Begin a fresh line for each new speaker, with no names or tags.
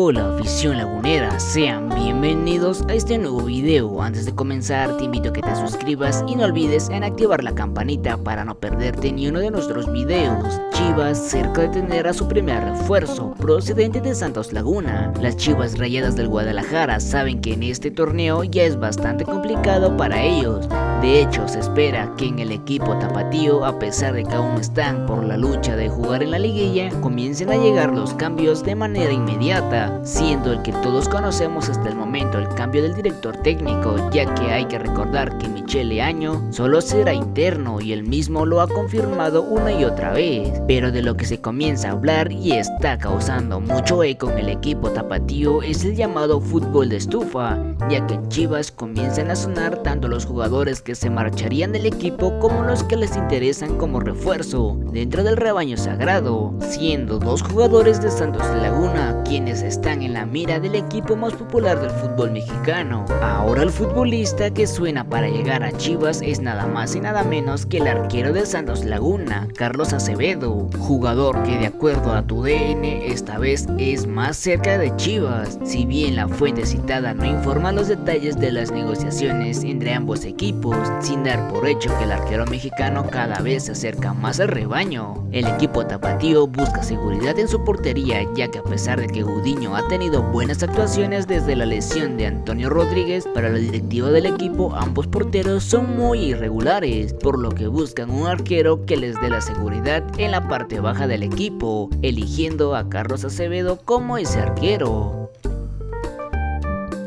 Hola afición lagunera, sean bienvenidos a este nuevo video. Antes de comenzar te invito a que te suscribas y no olvides en activar la campanita para no perderte ni uno de nuestros videos. Chivas cerca de tener a su primer refuerzo procedente de Santos Laguna. Las Chivas Rayadas del Guadalajara saben que en este torneo ya es bastante complicado para ellos. De hecho, se espera que en el equipo tapatío, a pesar de que aún están por la lucha de jugar en la liguilla, comiencen a llegar los cambios de manera inmediata, siendo el que todos conocemos hasta el momento el cambio del director técnico, ya que hay que recordar que Michele Año solo será interno y el mismo lo ha confirmado una y otra vez, pero de lo que se comienza a hablar y está causando mucho eco en el equipo tapatío es el llamado fútbol de estufa, ya que en Chivas comienzan a sonar tanto los jugadores que se marcharían del equipo como los que les interesan como refuerzo. Dentro del rebaño sagrado, siendo dos jugadores de Santos Laguna quienes están en la mira del equipo más popular del fútbol mexicano. Ahora el futbolista que suena para llegar a Chivas es nada más y nada menos que el arquero de Santos Laguna, Carlos Acevedo, jugador que de acuerdo a tu DN esta vez es más cerca de Chivas, si bien la fuente citada no informa los detalles de las negociaciones entre ambos equipos, sin dar por hecho que el arquero mexicano cada vez se acerca más al rebaño. El equipo tapatío busca seguridad en su portería ya que a pesar de que Gudiño ha tenido buenas actuaciones desde la lesión de Antonio Rodríguez, para la directiva del equipo ambos porteros son muy irregulares, por lo que buscan un arquero que les dé la seguridad en la parte baja del equipo, eligiendo a Carlos Acevedo como ese arquero.